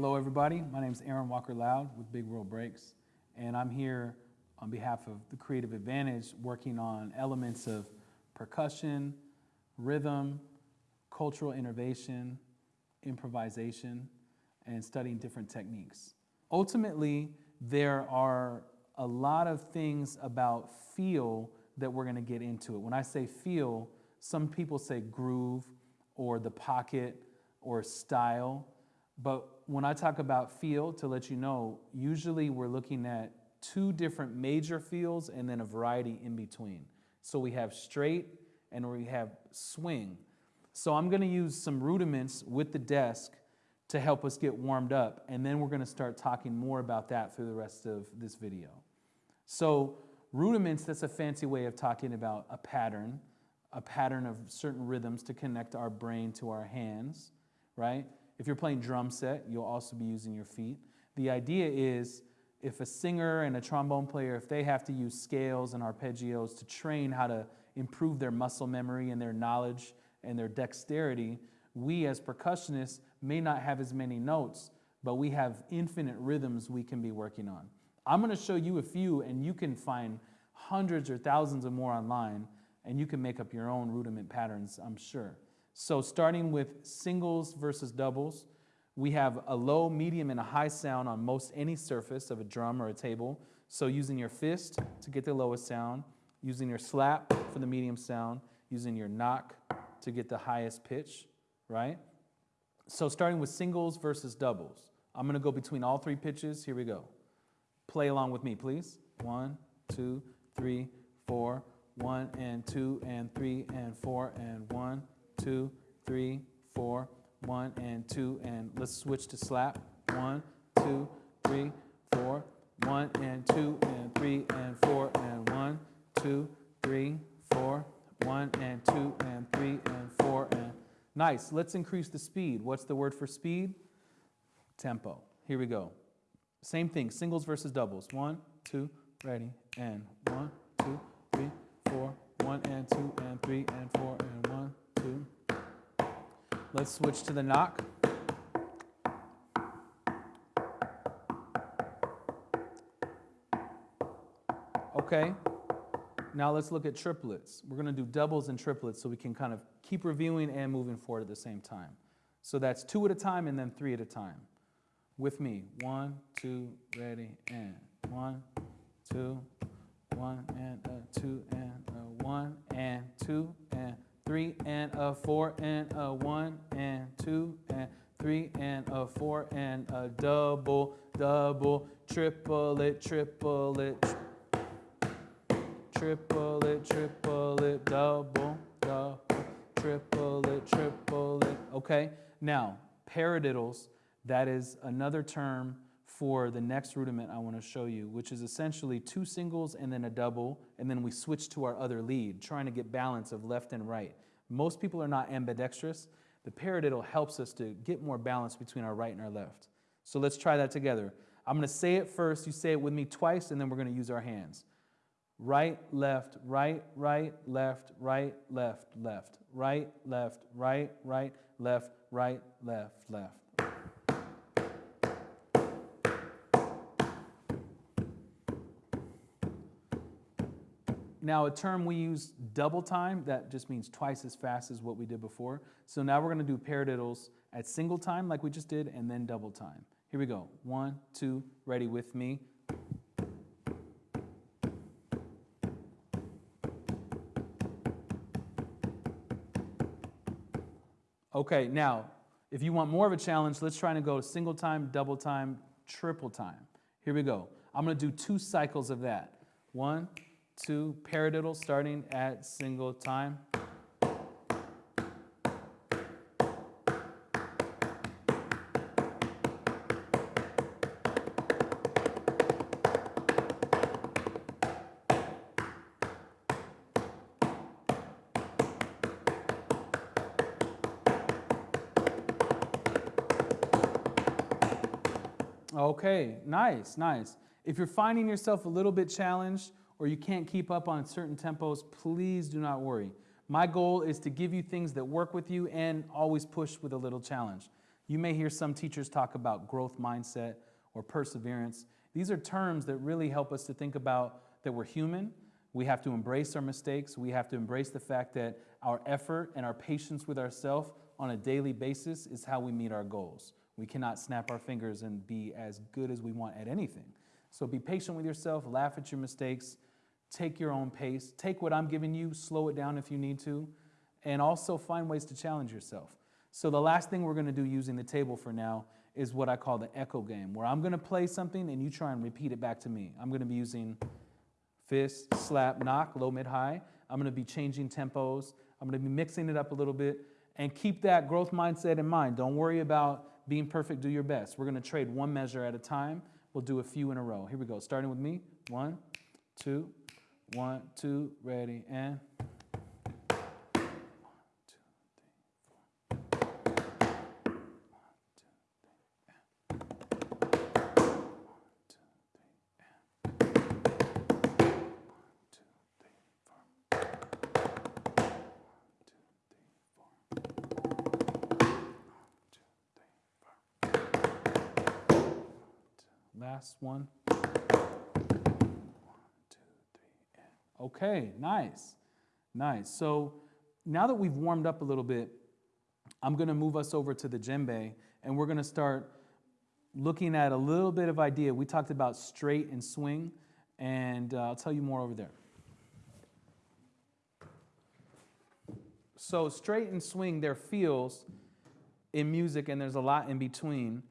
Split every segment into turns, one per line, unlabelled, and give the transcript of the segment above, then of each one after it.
Hello, everybody. My name is Aaron Walker Loud with Big World Breaks, and I'm here on behalf of the Creative Advantage working on elements of percussion, rhythm, cultural innovation, improvisation, and studying different techniques. Ultimately, there are a lot of things about feel that we're going to get into it. When I say feel, some people say groove or the pocket or style. But when I talk about feel, to let you know, usually we're looking at two different major fields and then a variety in between. So we have straight and we have swing. So I'm going to use some rudiments with the desk to help us get warmed up, and then we're going to start talking more about that through the rest of this video. So rudiments, that's a fancy way of talking about a pattern, a pattern of certain rhythms to connect our brain to our hands, right? If you're playing drum set, you'll also be using your feet. The idea is if a singer and a trombone player, if they have to use scales and arpeggios to train how to improve their muscle memory and their knowledge and their dexterity, we as percussionists may not have as many notes, but we have infinite rhythms we can be working on. I'm going to show you a few, and you can find hundreds or thousands of more online, and you can make up your own rudiment patterns, I'm sure. So starting with singles versus doubles, we have a low, medium, and a high sound on most any surface of a drum or a table. So using your fist to get the lowest sound, using your slap for the medium sound, using your knock to get the highest pitch, right? So starting with singles versus doubles. I'm gonna go between all three pitches. Here we go. Play along with me, please. One, two, three, four. One and two and three and four and one, two, three, four. One and two and let's switch to slap. One, two, three, four, one and two and three and four and one, two, three, four, one and two and three and four and Nice. Let's increase the speed. What's the word for speed? Tempo. Here we go. Same thing, singles versus doubles. One, two, ready, and one, two, three, four, one and two and three and four and two. Let's switch to the knock. Okay, now let's look at triplets. We're gonna do doubles and triplets so we can kind of keep reviewing and moving forward at the same time. So that's two at a time and then three at a time. With me, one, two, ready, and one, two, one, and a two, and a one, and two, and three, and a four, and a one, and two, and three, and a four, and a double, double, triple it, triple it, triple it, triple it, double, double, triple it, triple it. Okay, now paradiddles, that is another term for the next rudiment I want to show you, which is essentially two singles and then a double, and then we switch to our other lead, trying to get balance of left and right. Most people are not ambidextrous. The paradiddle helps us to get more balance between our right and our left. So let's try that together. I'm going to say it first, you say it with me twice, and then we're going to use our hands. Right, left, right, right, left, right, left, left, right, left, right, right, left, right, left, left. Now, a term we use double time, that just means twice as fast as what we did before. So now we're going to do paradiddles at single time like we just did, and then double time. Here we go. One, two, ready with me. Okay, now, if you want more of a challenge, let's try to go single time, double time, triple time. Here we go. I'm going to do two cycles of that. One, two, paradiddle starting at single time. Okay, nice, nice. If you're finding yourself a little bit challenged or you can't keep up on certain tempos, please do not worry. My goal is to give you things that work with you and always push with a little challenge. You may hear some teachers talk about growth mindset or perseverance. These are terms that really help us to think about that we're human. We have to embrace our mistakes. We have to embrace the fact that our effort and our patience with ourselves on a daily basis is how we meet our goals. We cannot snap our fingers and be as good as we want at anything. So be patient with yourself, laugh at your mistakes, take your own pace, take what I'm giving you, slow it down if you need to, and also find ways to challenge yourself. So the last thing we're going to do using the table for now is what I call the echo game, where I'm going to play something and you try and repeat it back to me. I'm going to be using fist, slap, knock, low, mid, high. I'm going to be changing tempos. I'm going to be mixing it up a little bit and keep that growth mindset in mind. Don't worry about being perfect, do your best. We're going to trade one measure at a time. We'll do a few in a row. Here we go. Starting with me. One, two, one, two, ready, and. Last one. Okay, nice, nice. So now that we've warmed up a little bit, I'm to move us over to the djembe, and we're to start looking at a little bit of idea. We talked about straight and swing, and uh, I'll tell you more over there. So straight and swing, they're feels in music, and there's a lot in between.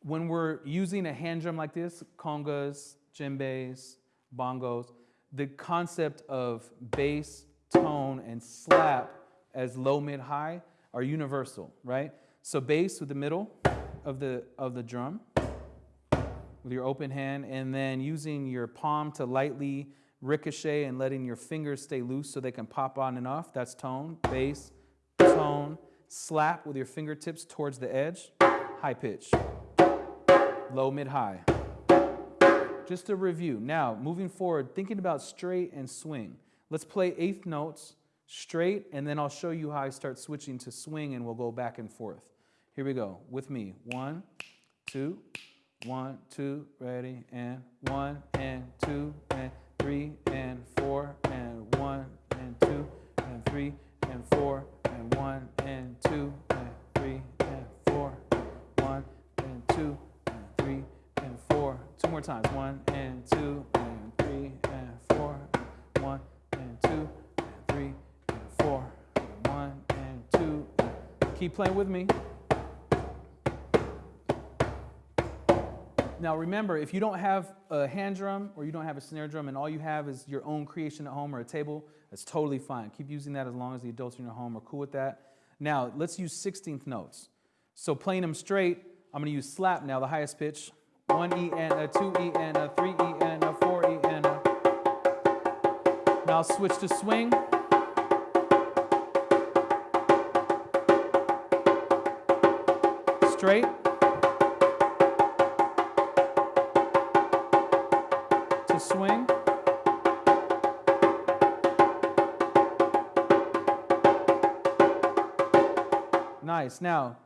When we're using a hand drum like this, congas, djembes, bongos, the concept of bass, tone, and slap as low, mid, high are universal, right? So bass with the middle of the, of the drum with your open hand, and then using your palm to lightly ricochet and letting your fingers stay loose so they can pop on and off. That's tone, bass, tone, slap with your fingertips towards the edge, high pitch, low, mid, high just a review. Now, moving forward, thinking about straight and swing. Let's play eighth notes straight, and then I'll show you how I start switching to swing, and we'll go back and forth. Here we go. With me. One, two, one, two, ready, and one, and two, and three, and four, and one, and two, and three, and four, and one, and more times. One and two and three and four. One and two and three and four. One and two. Keep playing with me. Now remember, if you don't have a hand drum or you don't have a snare drum and all you have is your own creation at home or a table, that's totally fine. Keep using that as long as the adults in your home are cool with that. Now, let's use 16th notes. So playing them straight, I'm to use slap now, the highest pitch. One E and a two E and a three E and a four E and a. Now switch to swing. Straight. To swing. Nice. Now,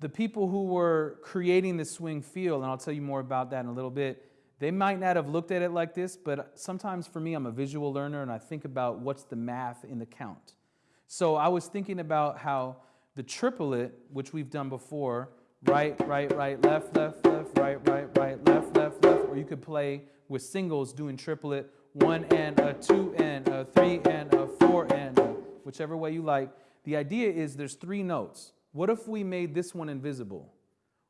the people who were creating the swing feel, and I'll tell you more about that in a little bit, they might not have looked at it like this, but sometimes for me, I'm a visual learner and I think about what's the math in the count. So I was thinking about how the triplet, which we've done before, right, right, right, left, left, left, right, right, right, left, left, left, or you could play with singles doing triplet, one and a two and a three and a four and a, whichever way you like. The idea is there's three notes. What if we made this one invisible?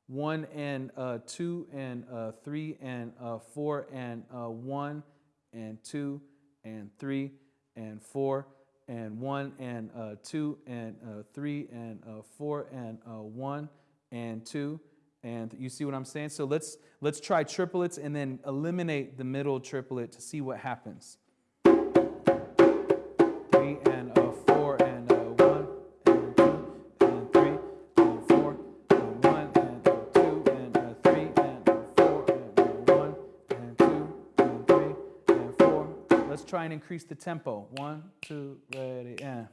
One and uh, two and uh, three and uh, four and uh, one and two and three and four and one and uh, two and uh, three and four and one and two and you see what I'm saying? So let's let's try triplets and then eliminate the middle triplet to see what happens. Three and try and increase the tempo. One, two, ready, and.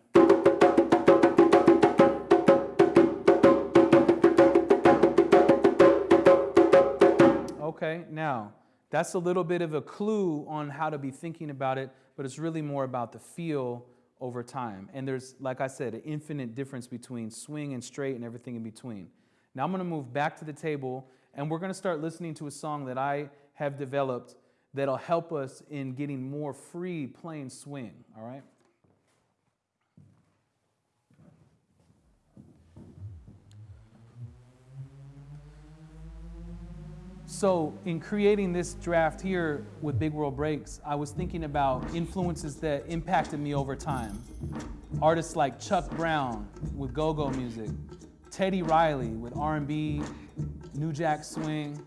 Okay, now that's a little bit of a clue on how to be thinking about it, but it's really more about the feel over time. And there's, like I said, an infinite difference between swing and straight and everything in between. Now I'm gonna move back to the table and we're gonna start listening to a song that I have developed that'll help us in getting more free playing swing, all right? So, in creating this draft here with Big World Breaks, I was thinking about influences that impacted me over time. Artists like Chuck Brown with go-go music, Teddy Riley with R&B, New Jack Swing,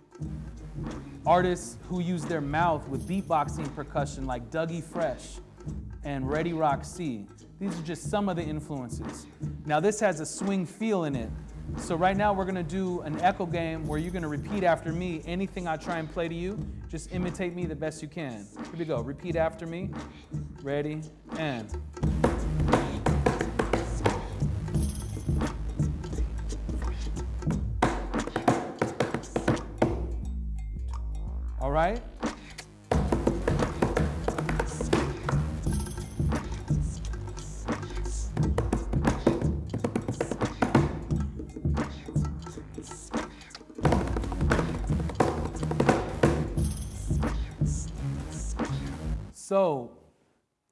artists who use their mouth with beatboxing percussion like Dougie Fresh and Ready Rock C. These are just some of the influences. Now this has a swing feel in it, so right now we're gonna do an echo game where you're gonna repeat after me anything I try and play to you. Just imitate me the best you can. Here we go, repeat after me. Ready, and. Right? So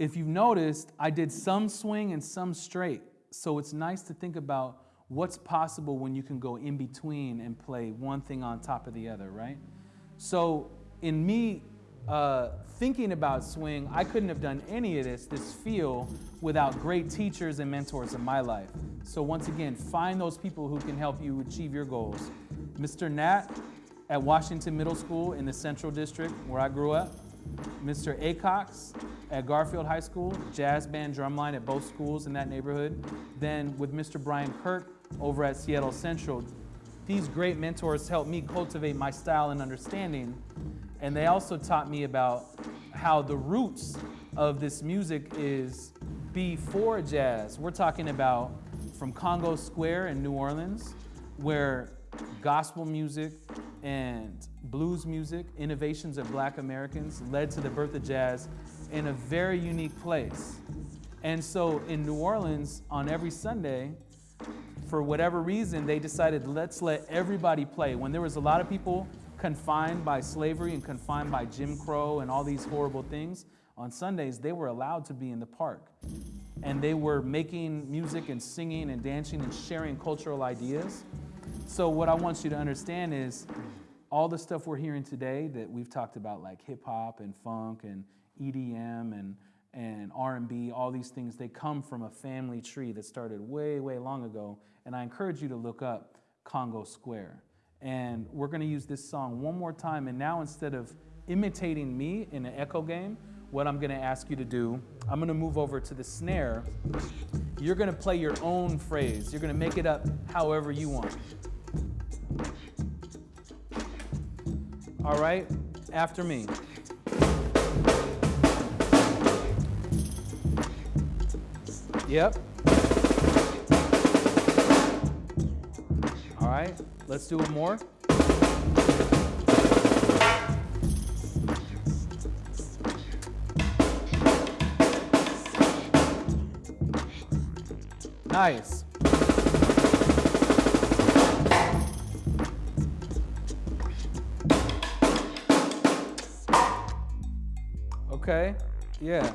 if you've noticed, I did some swing and some straight. So it's nice to think about what's possible when you can go in between and play one thing on top of the other, right? So in me uh, thinking about swing, I couldn't have done any of this, this feel, without great teachers and mentors in my life. So once again, find those people who can help you achieve your goals. Mr. Knatt at Washington Middle School in the Central District, where I grew up. Mr. Acox at Garfield High School, jazz band drumline at both schools in that neighborhood. Then with Mr. Brian Kirk over at Seattle Central. These great mentors helped me cultivate my style and understanding. And they also taught me about how the roots of this music is before jazz. We're talking about from Congo Square in New Orleans, where gospel music and blues music, innovations of black Americans led to the birth of jazz in a very unique place. And so in New Orleans, on every Sunday, for whatever reason, they decided let's let everybody play. When there was a lot of people confined by slavery and confined by Jim Crow and all these horrible things, on Sundays they were allowed to be in the park. And they were making music and singing and dancing and sharing cultural ideas. So what I want you to understand is all the stuff we're hearing today that we've talked about like hip hop and funk and EDM and and R&B, all these things, they come from a family tree that started way, way long ago. And I encourage you to look up Congo Square. And we're gonna use this song one more time. And now instead of imitating me in an echo game, what I'm gonna ask you to do, I'm gonna move over to the snare. You're gonna play your own phrase. You're gonna make it up however you want. All right, after me. Yep. All right, let's do it more. Nice. Okay, yeah.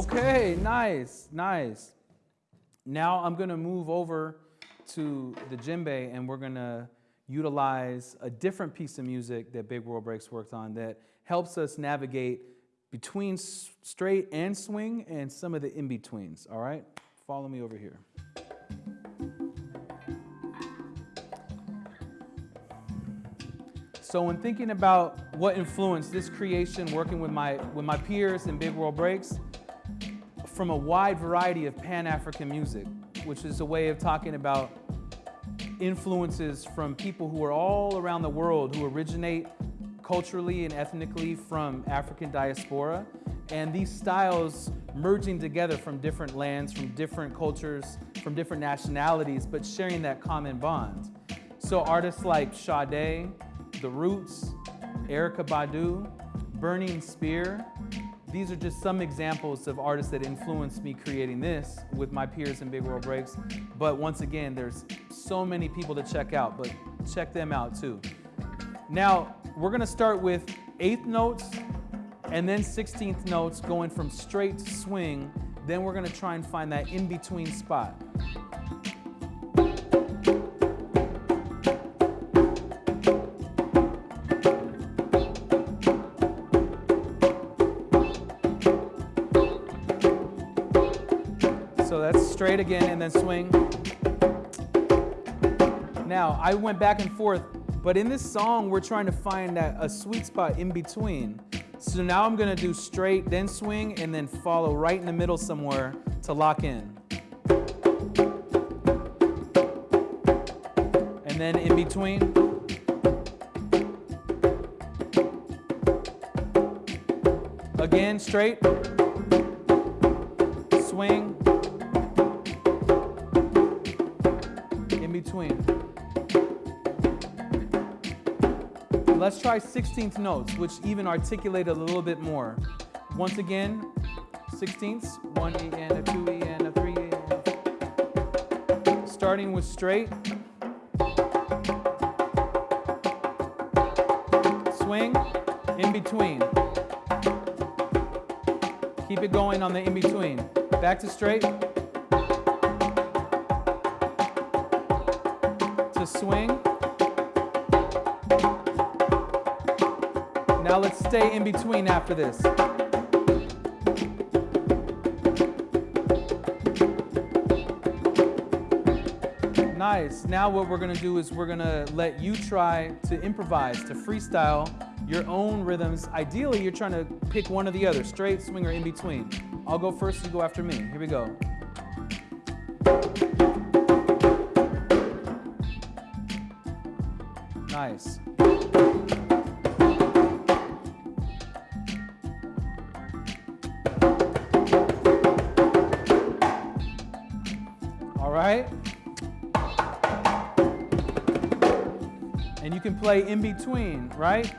Okay, nice, nice. Now I'm gonna move over to the djembe and we're gonna utilize a different piece of music that Big World Breaks worked on that helps us navigate between straight and swing and some of the in-betweens, all right? Follow me over here. So when thinking about what influenced this creation, working with my, with my peers in Big World Breaks, from a wide variety of Pan-African music, which is a way of talking about influences from people who are all around the world who originate culturally and ethnically from African diaspora. And these styles merging together from different lands, from different cultures, from different nationalities, but sharing that common bond. So artists like Sade, The Roots, Erykah Badu, Burning Spear, these are just some examples of artists that influenced me creating this with my peers in Big World Breaks. But once again, there's so many people to check out, but check them out too. Now, we're gonna start with eighth notes and then 16th notes going from straight to swing. Then we're gonna try and find that in-between spot. Straight again and then swing. Now, I went back and forth, but in this song, we're trying to find that, a sweet spot in between. So now I'm gonna do straight, then swing, and then follow right in the middle somewhere to lock in. And then in between. Again, straight, Let's try 16th notes, which even articulate a little bit more. Once again, 16ths, one E and a two E and a three E. And. Starting with straight. Swing, in between. Keep it going on the in between. Back to straight. To swing. Let's stay in between after this. Nice. Now what we're gonna do is we're gonna let you try to improvise, to freestyle your own rhythms. Ideally, you're trying to pick one or the other, straight, swing, or in between. I'll go first, you go after me. Here we go. Nice. You can play in between, right?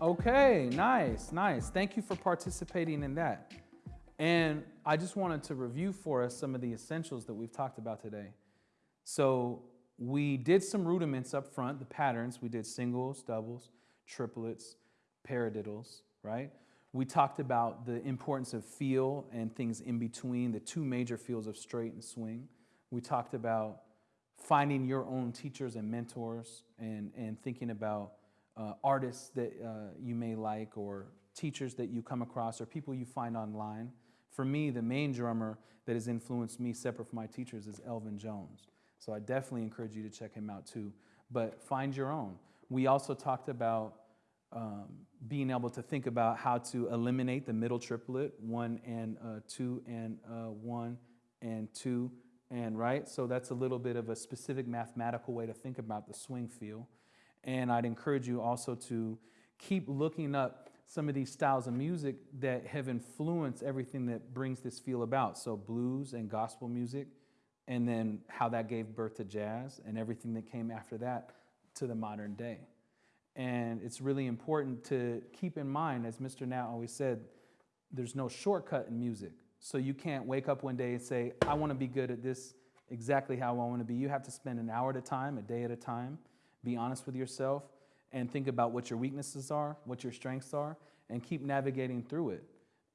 Okay, nice, nice. Thank you for participating in that. And I just wanted to review for us some of the essentials that we've talked about today. So we did some rudiments up front, the patterns. We did singles, doubles, triplets, paradiddles, right? We talked about the importance of feel and things in between, the two major fields of straight and swing. We talked about finding your own teachers and mentors and, and thinking about uh, artists that uh, you may like or teachers that you come across or people you find online. For me, the main drummer that has influenced me separate from my teachers is Elvin Jones. So I definitely encourage you to check him out too. But find your own. We also talked about um, being able to think about how to eliminate the middle triplet, one and uh, two and uh, one and two and right. So that's a little bit of a specific mathematical way to think about the swing feel. And I'd encourage you also to keep looking up some of these styles of music that have influenced everything that brings this feel about. So blues and gospel music, and then how that gave birth to jazz and everything that came after that to the modern day. And it's really important to keep in mind, as Mr. Now always said, there's no shortcut in music. So you can't wake up one day and say, I want to be good at this exactly how I want to be. You have to spend an hour at a time, a day at a time, be honest with yourself, and think about what your weaknesses are, what your strengths are, and keep navigating through it.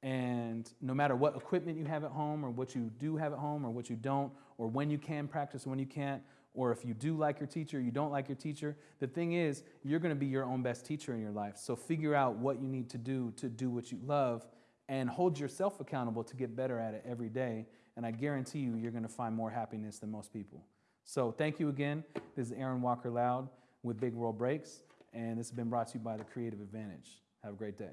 And no matter what equipment you have at home, or what you do have at home, or what you don't, or when you can practice, when you can't, or if you do like your teacher, you don't like your teacher. The thing is, you're going to be your own best teacher in your life. So figure out what you need to do to do what you love and hold yourself accountable to get better at it every day. And I guarantee you, you're going to find more happiness than most people. So thank you again. This is Aaron Walker Loud with Big World Breaks, and this has been brought to you by The Creative Advantage. Have a great day.